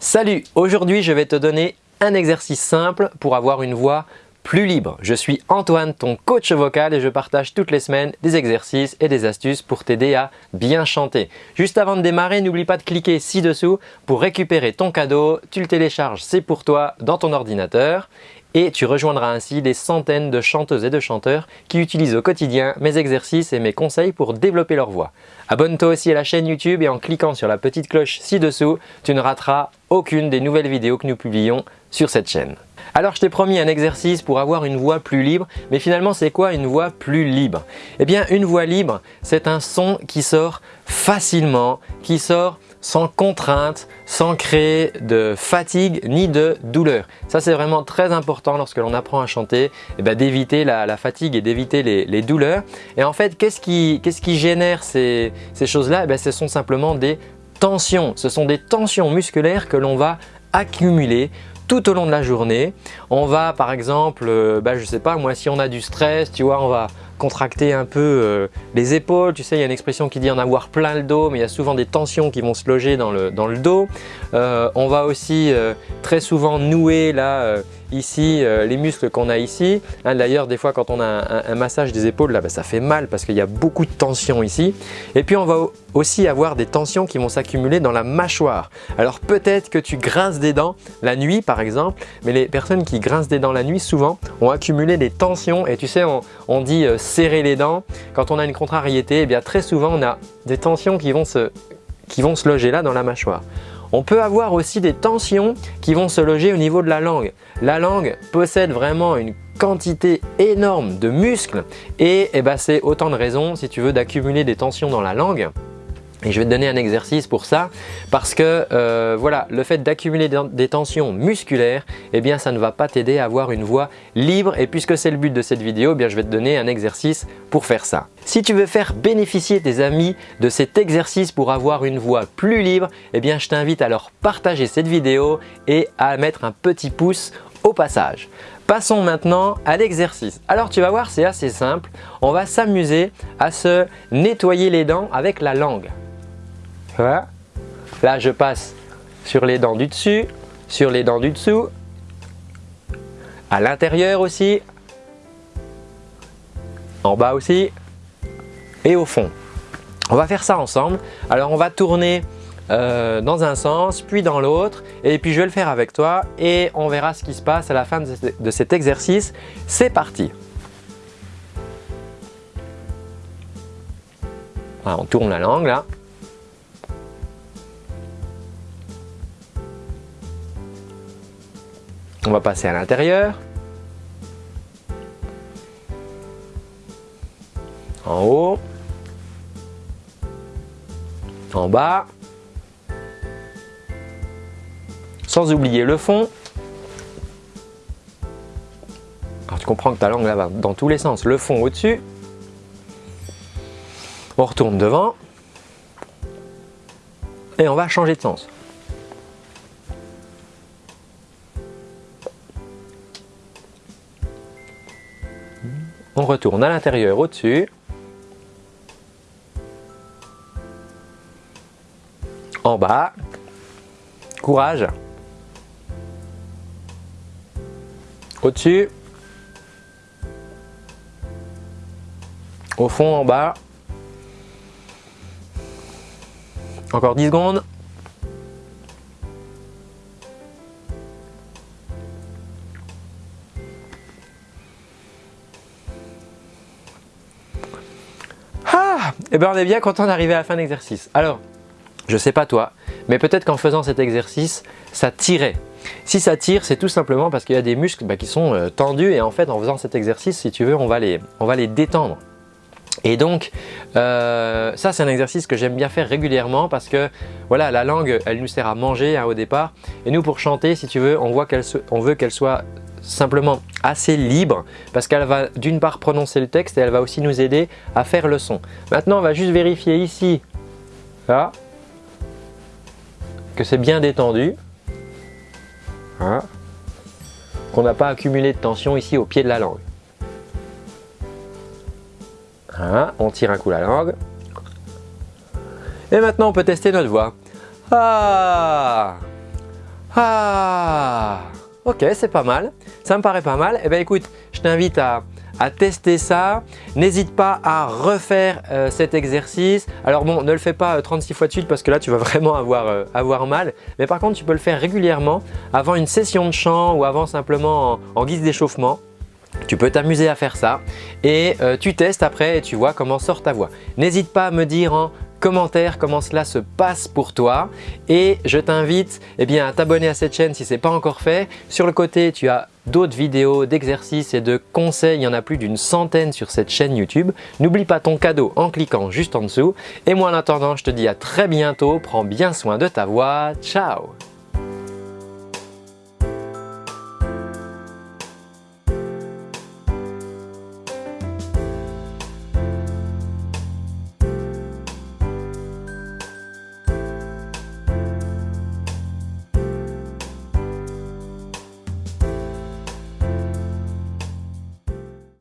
Salut, aujourd'hui je vais te donner un exercice simple pour avoir une voix plus libre. Je suis Antoine, ton coach vocal et je partage toutes les semaines des exercices et des astuces pour t'aider à bien chanter. Juste avant de démarrer, n'oublie pas de cliquer ci-dessous pour récupérer ton cadeau. Tu le télécharges, c'est pour toi dans ton ordinateur et tu rejoindras ainsi des centaines de chanteuses et de chanteurs qui utilisent au quotidien mes exercices et mes conseils pour développer leur voix. Abonne-toi aussi à la chaîne YouTube et en cliquant sur la petite cloche ci-dessous, tu ne rateras aucune des nouvelles vidéos que nous publions sur cette chaîne. Alors je t'ai promis un exercice pour avoir une voix plus libre, mais finalement c'est quoi une voix plus libre? Eh bien une voix libre, c'est un son qui sort facilement, qui sort sans contrainte, sans créer de fatigue ni de douleur. Ça c'est vraiment très important lorsque l'on apprend à chanter, eh ben, d'éviter la, fatigue et d'éviter les, douleurs. Et en fait, qu'est-ce qui, génère ces, choses-là? Eh ben, Ce sont simplement des tensions. Ce sont des tensions musculaires que l'on va accumuler tout au long de la journée. On va par exemple, euh, bah, je sais pas moi, si on a du stress, tu vois, on va contracter un peu euh, les épaules. Tu sais, il y a une expression qui dit en avoir plein le dos, mais il y a souvent des tensions qui vont se loger dans le, dans le dos. Euh, on va aussi très souvent nouer là ici euh, les muscles qu'on a ici. Hein, d'ailleurs, des fois quand on a un, massage des épaules, là, ben, ça fait mal parce qu'il y a beaucoup de tension ici. Et puis on va aussi avoir des tensions qui vont s'accumuler dans la mâchoire. Alors peut-être que tu grinces des dents la nuit par exemple, mais les personnes qui grincent des dents la nuit souvent ont accumulé des tensions et tu sais on, dit euh, serrer les dents. Quand on a une contrariété, eh bien très souvent on a des tensions qui vont se, qui vont se loger là dans la mâchoire. On peut avoir aussi des tensions qui vont se loger au niveau de la langue. La langue possède vraiment une quantité énorme de muscles et, eh ben, c'est autant de raisons si tu veux d'accumuler des tensions dans la langue et je vais te donner un exercice pour ça parce que euh, voilà, le fait d'accumuler des tensions musculaires, eh bien ça ne va pas t'aider à avoir une voix libre et puisque c'est le but de cette vidéo, eh bien je vais te donner un exercice pour faire ça. Si tu veux faire bénéficier tes amis de cet exercice pour avoir une voix plus libre, eh bien je t'invite à leur partager cette vidéo et à mettre un petit pouce au passage. Passons maintenant à l'exercice. Alors tu vas voir, c'est assez simple. On va s'amuser à se nettoyer les dents avec la langue. Là, je passe sur les dents du dessus, sur les dents du dessous, à l'intérieur aussi, en bas aussi et au fond. On va faire ça ensemble. Alors, on va tourner euh, dans un sens, puis dans l'autre. Et puis, je vais le faire avec toi et on verra ce qui se passe à la fin de cet exercice. C'est parti On tourne la langue là. On va passer à l'intérieur. En haut. En bas. Sans oublier le fond. Alors tu comprends que ta langue va dans tous les sens. Le fond au-dessus. On retourne devant. Et on va changer de sens. On retourne à l'intérieur au-dessus. En bas. Courage. Au-dessus. Au fond, en bas. Encore 10 secondes. Eh bien on est bien content d'arriver à la fin de l'exercice. Alors, je sais pas toi, mais peut-être qu'en faisant cet exercice, ça tirait. Si ça tire, c'est tout simplement parce qu'il y a des muscles bah, qui sont euh, tendus et en fait en faisant cet exercice, si tu veux, on va les, on va les détendre. Et donc, euh, ça c'est un exercice que j'aime bien faire régulièrement parce que voilà, la langue, elle nous sert à manger hein, au départ. Et nous pour chanter, si tu veux, on, voit veut qu'elle soit simplement assez libre parce qu'elle va d'une part prononcer le texte et elle va aussi nous aider à faire le son. Maintenant, on va juste vérifier ici là, que c'est bien détendu, hein, qu'on n'a pas accumulé de tension ici au pied de la langue. On tire un coup la langue. Et maintenant, on peut tester notre voix. Ah Ah Ok, c'est pas mal. Ça me paraît pas mal. Eh bien écoute, je t'invite à, tester ça. N'hésite pas à refaire euh, cet exercice. Alors bon, ne le fais pas 36 euh, fois de suite parce que là, tu vas vraiment avoir, euh, avoir mal. Mais par contre, tu peux le faire régulièrement avant une session de chant ou avant simplement en, guise d'échauffement. Tu peux t'amuser à faire ça et tu testes après et tu vois comment sort ta voix. N'hésite pas à me dire en commentaire comment cela se passe pour toi et je t'invite eh à t'abonner à cette chaîne si ce n'est pas encore fait. Sur le côté, tu as d'autres vidéos d'exercices et de conseils, il y en a plus d'une centaine sur cette chaîne YouTube. N'oublie pas ton cadeau en cliquant juste en dessous. Et moi en attendant, je te dis à très bientôt, prends bien soin de ta voix, ciao